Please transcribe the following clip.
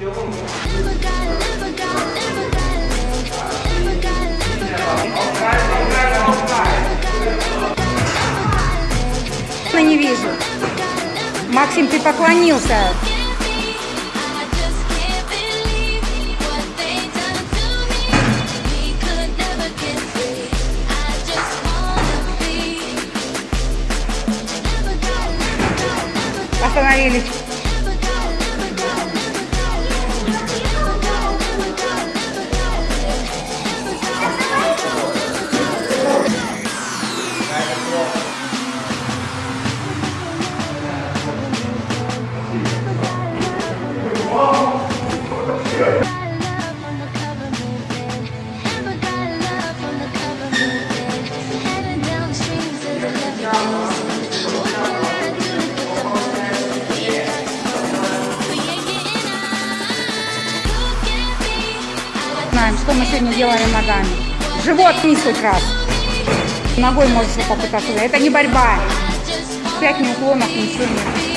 Я не вижу. Максим, ты поклонился. Остановились. Знаем, что мы сегодня делали ногами. Живот вниз хоть раз. Ногой можешь попытаться. Это не борьба. Пять неуклонов, ничего нет.